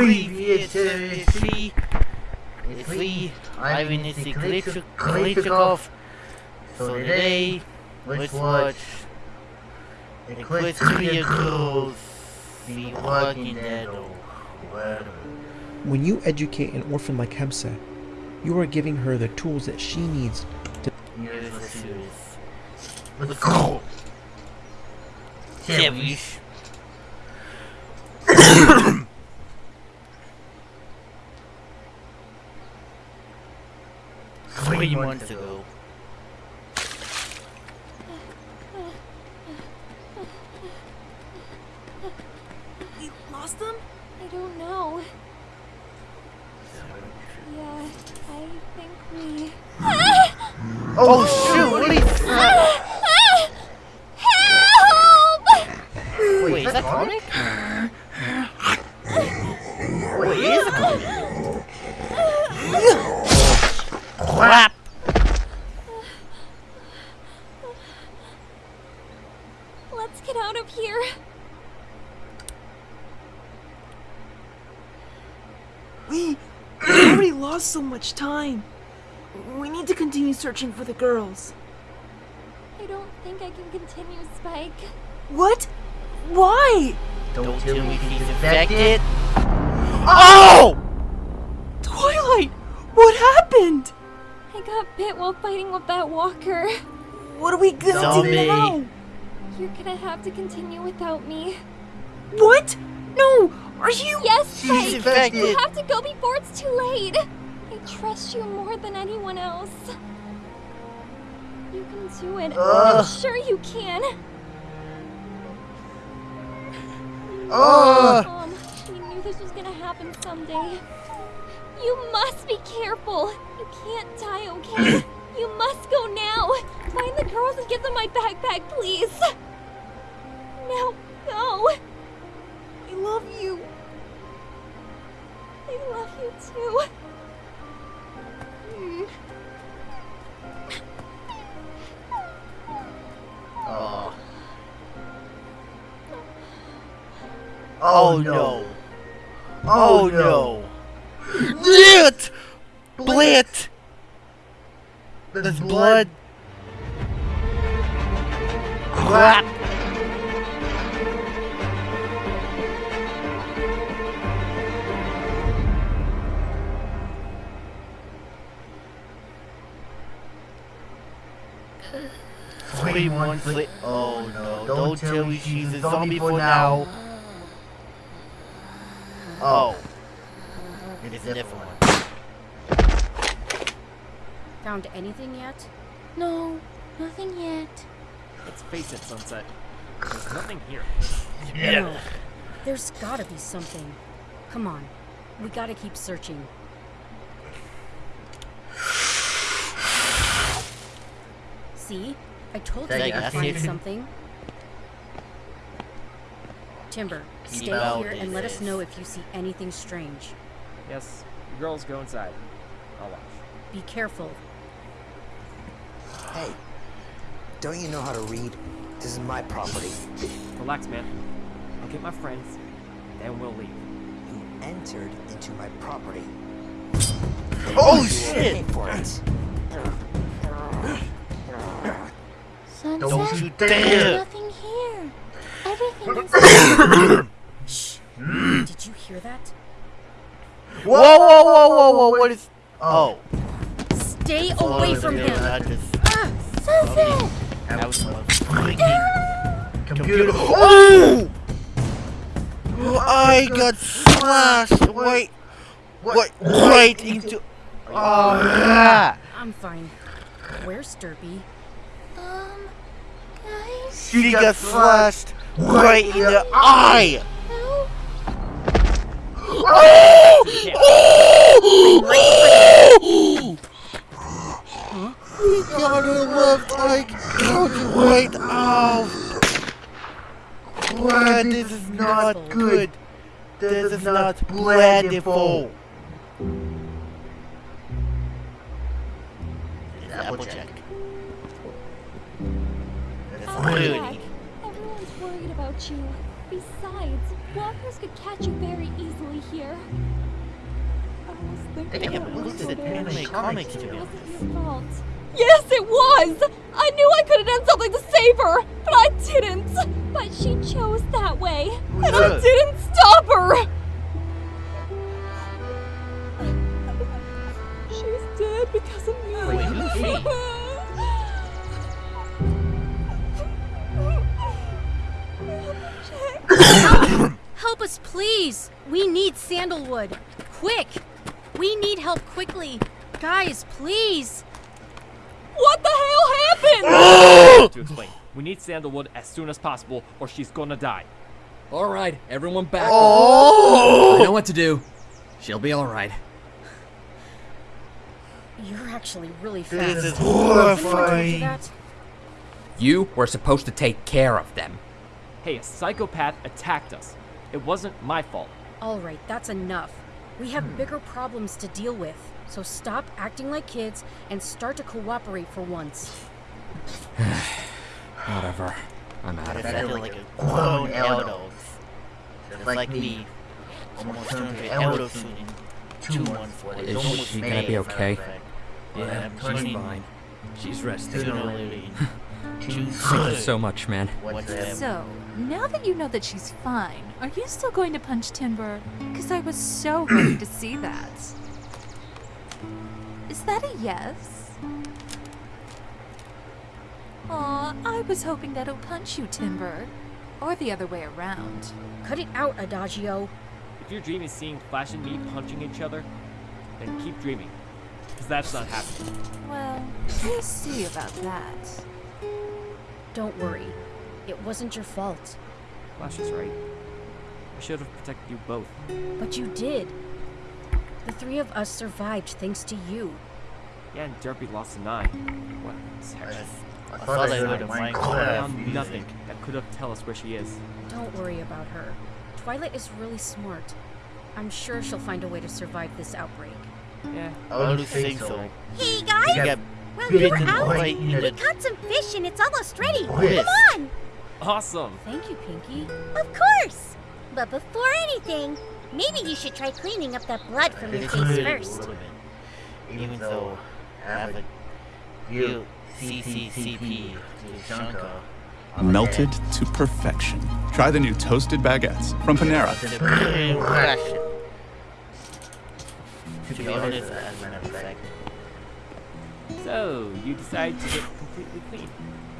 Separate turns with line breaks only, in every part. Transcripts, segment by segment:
Previously, it's me, Ivan Klitschkov. So today, let's watch Equestria Girls, The Walking Dead.
When you educate an orphan like Hemsa, you are giving her the tools that she needs to
the. Let's go! Service. Three months ago.
We lost them?
I don't know. Yeah, I think we.
Oh shoot! What is
Help!
Wait, is that comic? Wait, is it comic? Crap!
Let's get out of here.
We already lost so much time. We need to continue searching for the girls.
I don't think I can continue, Spike.
What? Why?
Don't tell me he's infected. Oh!
Twilight! What happened?
I got bit while fighting with that walker.
What are we gonna
Zombie.
do now?
You're gonna have to continue without me.
What? No! Are you?
Yes,
She's
Spike! You have to go before it's too late. I trust you more than anyone else. You can do it.
Ugh.
I'm sure you can.
Oh!
Mom, we knew this was gonna happen someday. You must be careful. You can't die, okay? you must go now. Find the girls and give them my backpack, please. Now, go.
I love you.
I love you too. Mm.
Oh. Oh no. Oh no. Blit! Blit! There's blood. Crap! Three months. Oh, oh no, don't tell me she's a zombie for now. Oh. oh. It is a different one.
Found anything yet?
No, nothing yet.
Let's face it, Sunset. There's nothing here.
No. There's gotta be something. Come on. We gotta keep searching. See? I told you
Thank
we'd
you.
find something. Timber, stay
out
here and let us know if you see anything strange.
Yes, girls go inside. I'll watch.
Be careful.
Hey, don't you know how to read? This is my property.
Relax, man. I'll get my friends, then we'll leave.
You entered into my property.
Oh
You
shit!
for it.
Sunset,
Don't you
there's
dare!
nothing here. Everything is
Shh. Did you hear that?
Whoa, whoa, whoa, whoa, whoa, what is. Oh.
Stay
Oh,
away from
yeah,
him.
I just.
Ah,
Sunset.
That was my freaking computer. Oh! I got slashed Wait. right, right into. Oh, yeah.
I'm fine. Where's Derpy?
Guys,
She got slashed right in the eye.
help.
Oh! Oh! He got her left eye gouged right out. Brad, this is not good. This is not plentiful. Applejack. That's
Applejack,
really.
Everyone's worried about you. Besides, walkers could catch you very easily here. I was thinking
Damn,
about
who
what
did
so
anime
very-
comics to
It
him?
wasn't. Yes, it was! I knew I could have done something to save her, but I didn't! But she chose that way, and I didn't stop
sandalwood. Quick! We need help quickly. Guys, please!
What the hell happened?
to explain. We need Sandalwood as soon as possible, or she's gonna die.
All right, everyone back.
Oh!
I know what to do. She'll be all right.
You're actually really fast.
This is
Anyone told you
horrifying.
You were supposed to take care of them.
Hey, a psychopath attacked us. It wasn't my fault.
All right, that's enough. We have hmm. bigger problems to deal with. So stop acting like kids and start to cooperate for once.
Whatever. I'm out of
I feel like a grown adult. Just like me. Almost turned to adult soon in two months. but it's
Is she gonna be
as a matter
okay?
of fact.
Yeah,
I'm
she's
turning
fine. She's resting.
sooner or later in June
Thank you so much, man.
So, now that you know that she's fine, are you still going to punch Timber? Because I was so happy to see that. Is that a yes? Aw, I was hoping that he'll punch you, Timber. Or the other way around.
Cut it out, Adagio.
If your dream is seeing Flash and me punching each other, then keep dreaming. Because that's not happening.
Well, we'll see about that.
Don't worry. It wasn't your fault.
Flash is right. I should have protected you both.
But you did. The three of us survived thanks to you.
Yeah, and Derpy lost an eye. What? Sarah.
I thought I heard a
I
Minecraft
found
music.
nothing that could have tell us where she is.
Don't worry about her. Twilight is really smart. I'm sure she'll find a way to survive this outbreak.
Yeah.
I would think so.
Hey guys!
Got
Well, you were out. We caught some fish and it's almost ready.
Yes.
Come on!
Awesome.
Thank you, Pinkie.
Of course! But before anything, maybe you should try cleaning up that blood from your face first.
Even though I have a real CCCP to Shanka.
Melted to perfection. Try the new toasted baguettes from Panera.
To the pretty impression. To be honest, as a matter of fact,
So, you decide to get completely clean.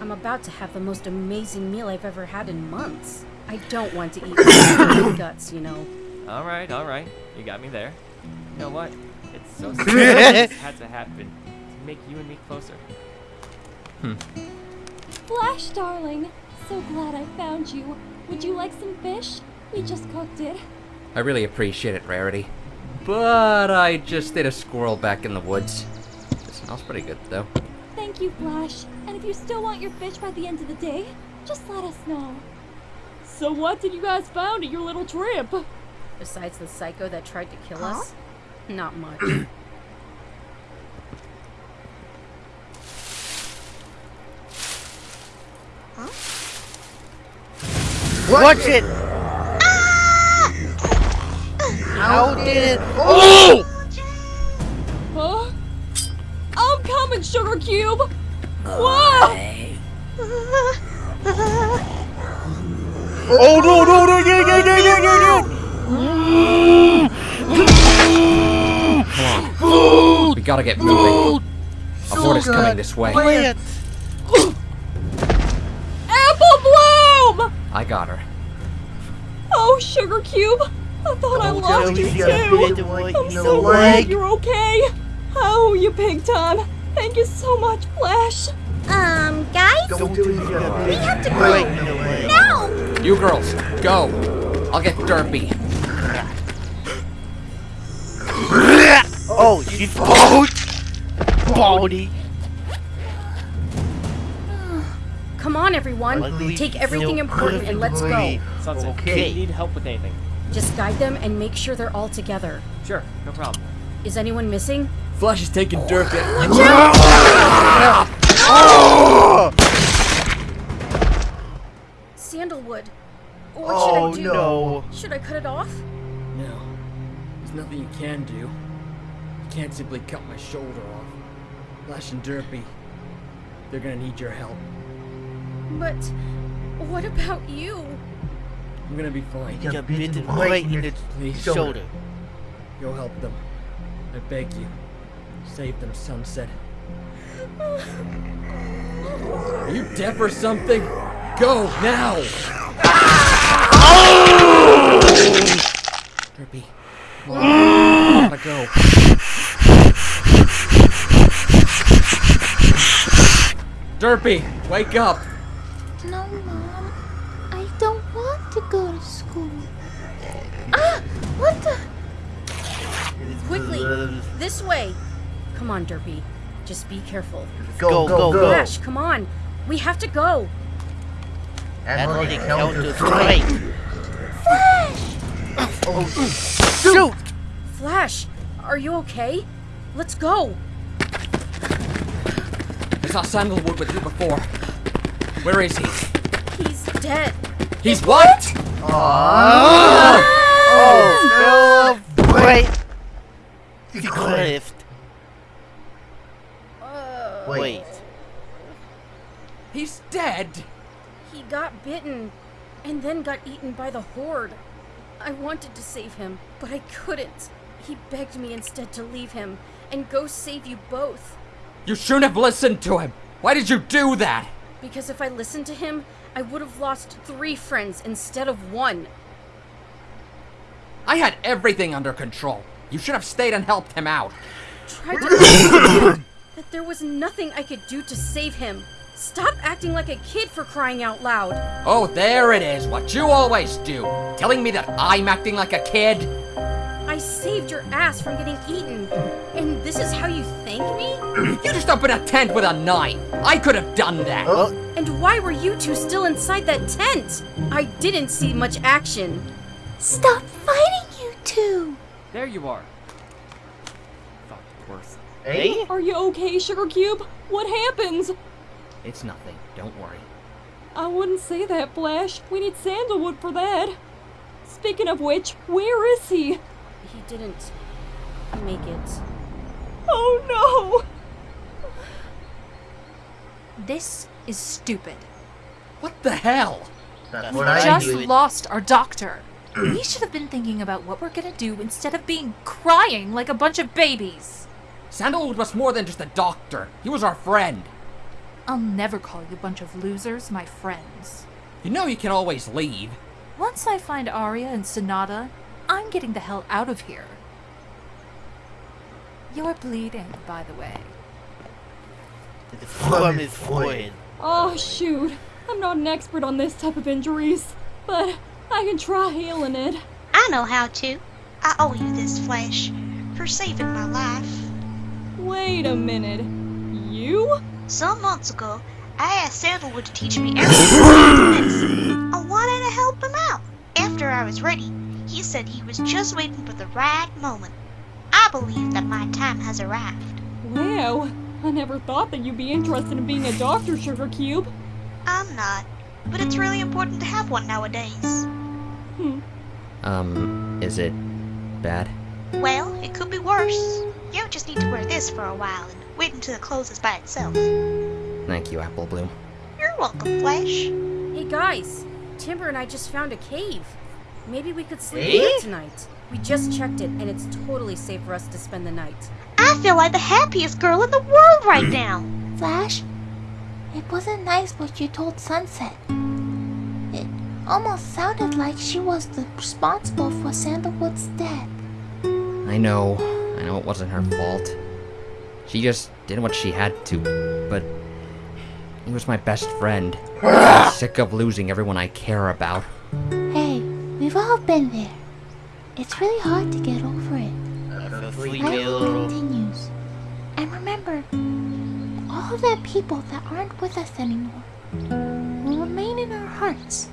I'm about to have the most amazing meal I've ever had in months. I don't want to eat my guts, you know.
Alright, alright. You got me there. You know what? It's so sad that this had to happen to make you and me closer. Hmm.
Flash, darling. So glad I found you. Would you like some fish? We just cooked it.
I really appreciate it, Rarity. But I just did a squirrel back in the woods. It smells pretty good, though.
Thank you, Flash. And if you still want your fish by the end of the day, just let us know. So what did you guys find at your little trip?
Besides the psycho that tried to kill us, not much.
Watch it! Ah! How did it? Oh!
I'm Sugar Cube! Whoa!
Oh no no no no no no no no!
We gotta get moving. A horde is coming this way.
Plant!
Apple Bloom!
I got her.
Oh, Sugar Cube! I thought I
Oh,
lost you
you
too! I'm so glad you're okay! Oh, you big time! Thank you so much, Flash!
Um, guys?
Don't do it.
We have to go!
Right in.
Now!
You girls, go. I'll get Derpy.
Oh, she's bald. Baldy.
Come on, everyone.
Luckily,
Take everything important and let's go.
perfectly
Sunset,
Okay.
you need help with anything.
Just guide them and make sure they're all together.
Sure, no problem.
Is anyone missing?
Flash is taking Derpy.
Sandalwood. What should
Oh,
I do?
no.
Should I cut it off?
No. There's nothing you can do. You can't simply cut my shoulder off. Flash and Derpy, they're gonna need your help.
But what about you?
I'm gonna be fine.
You got bitten right in the
Please,
shoulder.
Go help them. I beg you. Save them, Sunset. Are you deaf or something? Go now! Derpy. Come on. Gotta go. Derpy, wake up!
No, Mom. I don't want to go to school. Ah! What the?
Quickly, this way. Come on, Derpy. Just be careful.
Go, go, go.
Flash, come on. We have to go.
Athletic counter strike.
Flash!
Oh, shoot!
Flash, are you okay? Let's go.
I saw Sandalwood with you before. Where is he?
He's dead.
He's what? Ah!
Oh, oh, fell right. The cliff. Wait.
He's dead.
He got bitten and then got eaten by the horde. I wanted to save him, but I couldn't. He begged me instead to leave him and go save you both.
You shouldn't have listened to him. Why did you do that?
Because if I listened to him, I would have lost three friends instead of one.
I had everything under control. You should have stayed and helped him out.
Tried to explain that there was nothing I could do to save him. Stop acting like a kid for crying out loud.
Oh, there it is, what you always do. Telling me that I'm acting like a kid?
I saved your ass from getting eaten. And this is how you thank me?
You just opened a tent with a knife. I could have done that.
And why were you two still inside that tent? I didn't see much action.
Stop fighting, you two!
There you are. Thought worse.
Hey?
Are you okay, Sugar Cube? What happens?
It's nothing. Don't worry.
I wouldn't say that, Flash. We need sandalwood for that. Speaking of which, where is he?
He didn't make it.
Oh no!
This is stupid.
What the hell?
That's
We
what I
just
do.
lost our doctor. we should have been thinking about what we're gonna do instead of being crying like a bunch of babies.
Sandalwood was more than just a doctor. He was our friend.
I'll never call you a bunch of losers my friends.
You know you can always leave.
Once I find Aria and Sonata, I'm getting the hell out of here. You're bleeding, by the way.
The From is forehead.
Oh, shoot. I'm not an expert on this type of injuries, but I can try healing it.
I know how to. I owe you this, Flash for saving my life.
Wait a minute. You?
Some months ago, I asked Sandalwood to teach me everything this. I wanted to help him out. After I was ready, he said he was just waiting for the right moment. I believe that my time has arrived.
Wow. I never thought that you'd be interested in being a doctor, Sugar Cube.
I'm not, but it's really important to have one nowadays. Hmm.
Um, is it bad?
Well, it could be worse. You just need to wear this for a while and wait until it closes by itself.
Thank you, Apple Bloom.
You're welcome, Flash.
Hey guys, Timber and I just found a cave. Maybe we could sleep
Eh?
here tonight. We just checked it, and it's totally safe for us to spend the night.
I feel like the happiest girl in the world right now.
Flash, it wasn't nice what you told Sunset. It almost sounded like she was responsible for Sandalwood's death.
I know. I know it wasn't her fault. She just did what she had to, but he was my best friend. I'm sick of losing everyone I care about.
Hey, we've all been there. It's really hard to get over it.
Sleep
Life
ill.
continues. And remember, all the people that aren't with us anymore will remain in our hearts.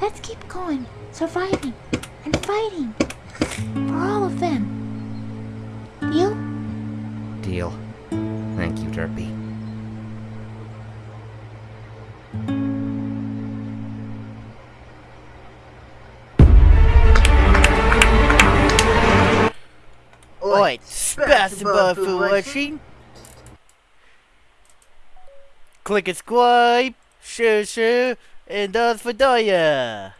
Let's keep going, surviving, and fighting for all of them deal.
Thank you, Derpy.
Alright, спасибо for watching. Click subscribe, Shoo shoo! and us for Daya.